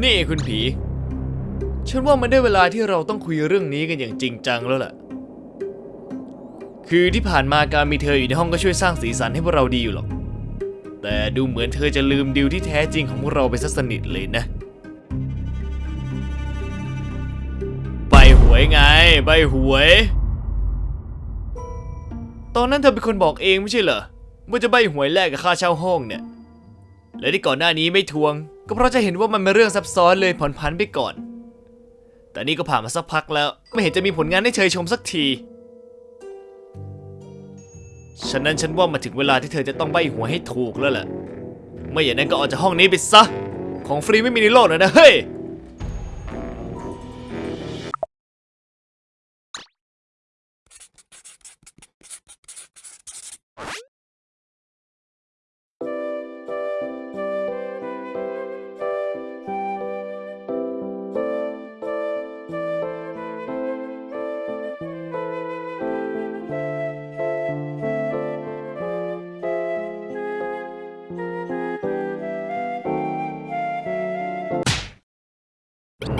นี่คุณผี ฉันว่ามันได้เวลาที่เราต้องคุยเรื่องนี้กันอย่างจริงจังแล้วล่ะ คือที่ผ่านมาการมีเธออยู่ในห้องก็ช่วยสร้างสีสันให้พวกเราดีอยู่หรอก แต่ดูเหมือนเธอจะลืมดิวที่แท้จริงของพวกเราไปซะสนิทเลยนะ ใบหวยไง ใบหวย ตอนนั้นเธอเป็นคนบอกเองไม่ใช่เหรอว่าจะใบหวยแลกกับค่าเช่าห้องเนี่ย และที่ก่อนหน้านี้ไม่ทวง ก็เพราะจะเห็นว่ามันเป็นเรื่องซับซ้อนเลยผ่อนพันไปก่อน แต่นี่ก็ผ่านมาสักพักแล้ว ไม่เห็นจะมีผลงานให้เชยชมสักทีฉะนั้นฉันว่ามาถึงเวลาที่เธอจะต้องใบหวยให้ถูกแล้วแหละไม่อย่างนั้นก็ออกจากห้องนี้ไปซะ ของฟรีไม่มีในโลกนะนะเฮ้ย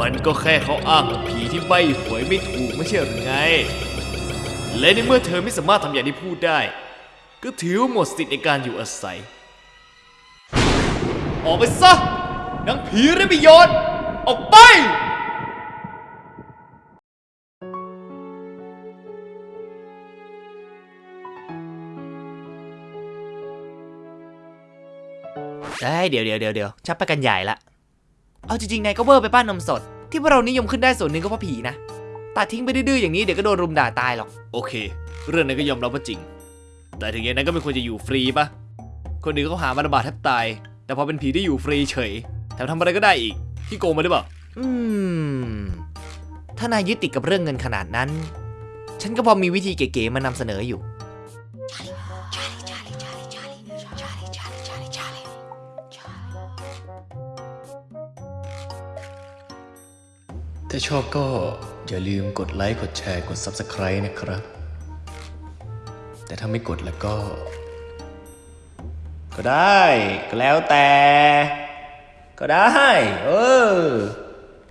มันก็แค่เขาอ้างผีที่ใบหวยไม่ถูกไม่ใช่หรือไง และในเมื่อเธอไม่สามารถทำอย่างที่พูดได้ ก็ถือว่าหมดสิทธิ์ในการอยู่อาศัย ออกไปซะนางผีไร้ประโยชน์ออกไปเอ้ยเดี๋ยวเดี๋ยวเดี๋ยวเดี๋ยวชักไปกันใหญ่ละ เอาจริงๆนายก็เวอร์ไปป้านนมสด ที่พวกเรานิยมขึ้นได้ส่วนหนึ่งก็เพราะผีนะตัดทิ้งไปดื้อๆอย่างนี้เดี๋ยวก็โดนรุมด่าตายหรอก โอเค เรื่องนั้นก็ยอมรับว่าจริง แต่ถึงอย่างนั้นก็ไม่ควรจะอยู่ฟรีปะคนอื่นเขาหามาระบาดแทบตาย แต่พอเป็นผีที่อยู่ฟรีเฉย แถมทำอะไรก็ได้อีก ที่โกงมาได้เปล่าอืม ถ้านายยึดติดกับเรื่องเงินขนาดนั้น ฉันก็พอมีวิธีเก๋ๆมานำเสนออยู่ ถ้าชอบก็อย่าลืมกดไลค์ กดแชร์ กด Subscribe นะครับ แต่ถ้าไม่กดแล้วก็ ก็ได้ ก็แล้วแต่ ก็ได้ เออ